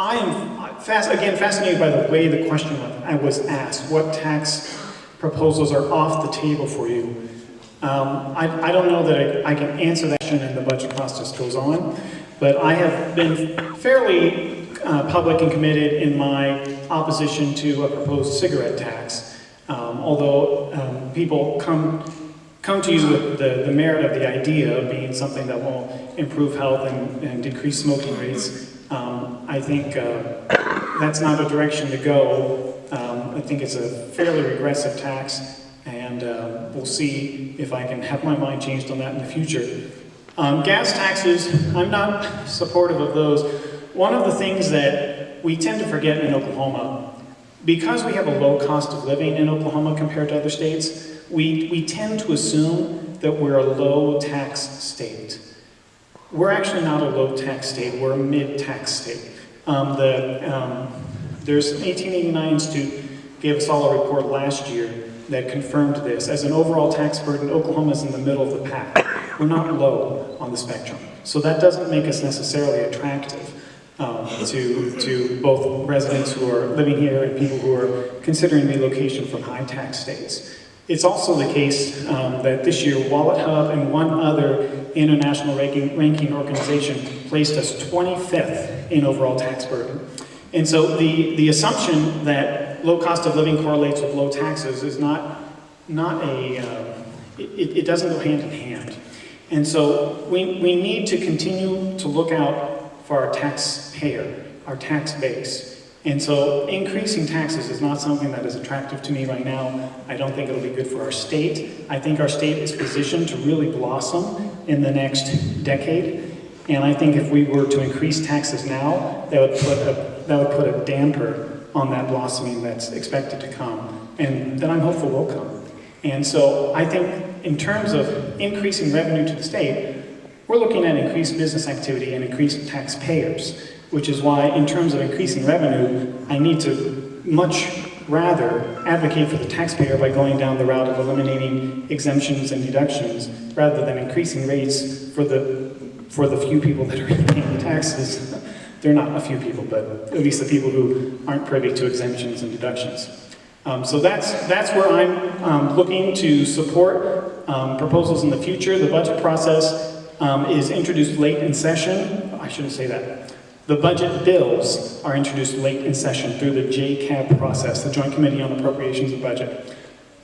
I am, fast, again, fascinated by the way the question I was asked. What tax proposals are off the table for you? Um, I, I don't know that I, I can answer that question and the budget process goes on, but I have been fairly uh, public and committed in my opposition to a proposed cigarette tax. Um, although um, people come come to you with the, the merit of the idea of being something that will improve health and, and decrease smoking rates, um, I think uh, that's not a direction to go. Um, I think it's a fairly regressive tax, and uh, we'll see if I can have my mind changed on that in the future. Um, gas taxes, I'm not supportive of those. One of the things that we tend to forget in Oklahoma, because we have a low cost of living in Oklahoma compared to other states, we, we tend to assume that we're a low tax state. We're actually not a low tax state, we're a mid tax state. Um, the, um, there's an 1889 Institute gave us all a report last year that confirmed this. As an overall tax burden, Oklahoma's in the middle of the pack. We're not low on the spectrum. So that doesn't make us necessarily attractive um, to, to both residents who are living here and people who are considering relocation from high tax states. It's also the case um, that this year WalletHub and one other international ranking, ranking organization placed us 25th in overall tax burden. And so the, the assumption that low cost of living correlates with low taxes is not, not a, uh, it, it doesn't go hand in hand. And so we, we need to continue to look out for our taxpayer, our tax base. And so increasing taxes is not something that is attractive to me right now. I don't think it'll be good for our state. I think our state is positioned to really blossom in the next decade. And I think if we were to increase taxes now, that would put a, that would put a damper on that blossoming that's expected to come. And that I'm hopeful will come. And so I think in terms of increasing revenue to the state, we're looking at increased business activity and increased taxpayers which is why in terms of increasing revenue, I need to much rather advocate for the taxpayer by going down the route of eliminating exemptions and deductions rather than increasing rates for the, for the few people that are paying taxes. They're not a few people, but at least the people who aren't privy to exemptions and deductions. Um, so that's, that's where I'm um, looking to support um, proposals in the future. The budget process um, is introduced late in session. I shouldn't say that. The budget bills are introduced late in session through the JCAB process, the Joint Committee on Appropriations and Budget.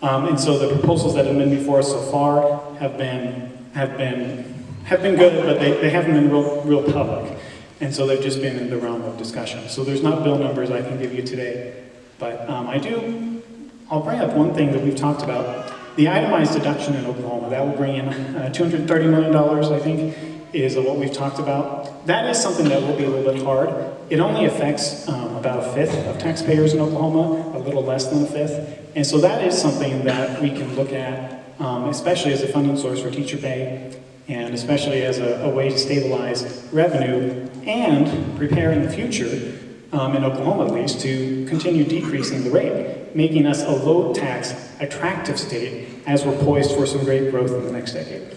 Um, and so the proposals that have been before us so far have been, have been, have been good, but they, they haven't been real, real public. And so they've just been in the realm of discussion. So there's not bill numbers I can give you today, but um, I do, I'll bring up one thing that we've talked about. The itemized deduction in Oklahoma, that will bring in uh, $230 million, I think, is what we've talked about. That is something that will be a little bit hard. It only affects um, about a fifth of taxpayers in Oklahoma, a little less than a fifth. And so that is something that we can look at, um, especially as a funding source for teacher pay, and especially as a, a way to stabilize revenue and prepare in the future, um, in Oklahoma at least, to continue decreasing the rate, making us a low tax, attractive state as we're poised for some great growth in the next decade.